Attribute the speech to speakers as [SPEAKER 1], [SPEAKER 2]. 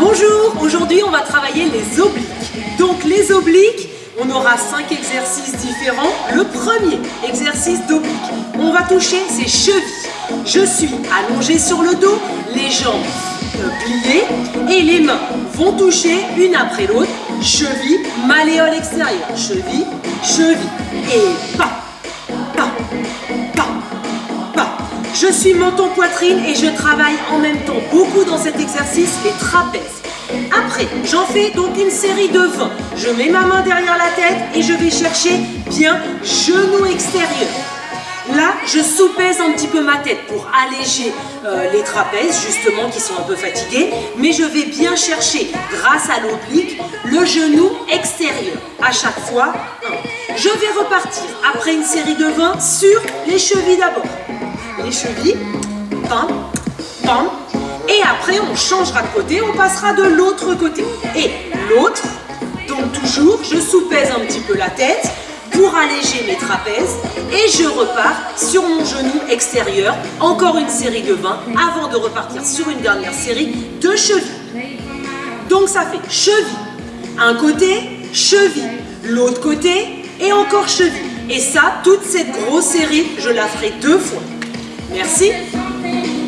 [SPEAKER 1] Bonjour, aujourd'hui on va travailler les obliques. Donc les obliques, on aura cinq exercices différents. Le premier exercice d'oblique, on va toucher ses chevilles. Je suis allongé sur le dos, les jambes pliées et les mains vont toucher une après l'autre. Cheville, malléole extérieur, cheville, cheville et pas, Je suis menton-poitrine et je travaille en même temps beaucoup dans cet exercice les trapèzes. Après, j'en fais donc une série de 20. Je mets ma main derrière la tête et je vais chercher bien genou extérieur. Là, je soupèse un petit peu ma tête pour alléger euh, les trapèzes, justement, qui sont un peu fatigués. Mais je vais bien chercher, grâce à l'oblique, le genou extérieur. À chaque fois, Je vais repartir, après une série de 20, sur les chevilles d'abord. Les chevilles, pam, pam. Et après, on changera de côté, on passera de l'autre côté. Et l'autre, donc toujours, je soupèse un petit peu la tête, pour alléger mes trapèzes et je repars sur mon genou extérieur, encore une série de 20 avant de repartir sur une dernière série de chevilles. Donc ça fait cheville, un côté, cheville, l'autre côté et encore cheville. Et ça, toute cette grosse série, je la ferai deux fois. Merci.